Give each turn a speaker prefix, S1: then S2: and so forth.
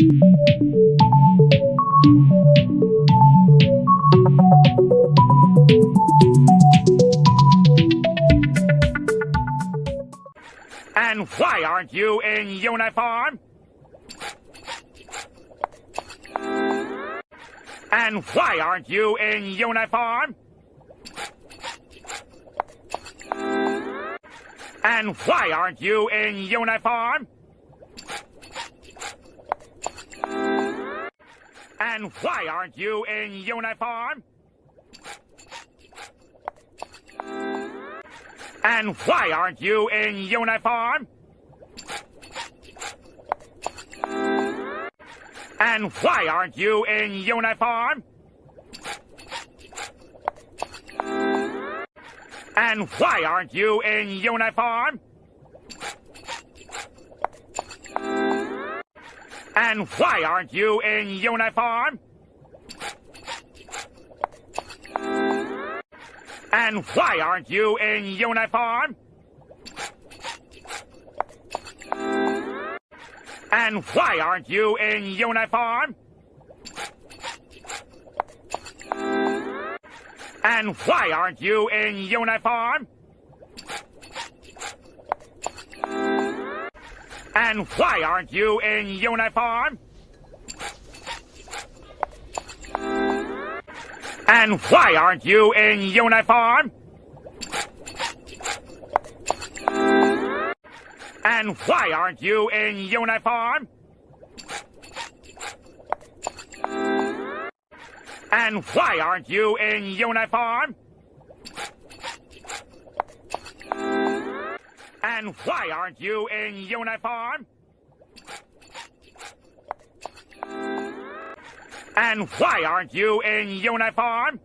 S1: And why aren't you in uniform? And why aren't you in uniform? And why aren't you in uniform? And why aren't you in uniform? And why aren't you in uniform? And why aren't you in uniform? And why aren't you in uniform? And why aren't you in uniform? And why aren't you in uniform? And why aren't you in uniform? And why aren't you in uniform? And why aren't you in uniform? And why aren't you in uniform? And why aren't you in uniform? And why aren't you in uniform? And why aren't you in uniform? And why aren't you in uniform?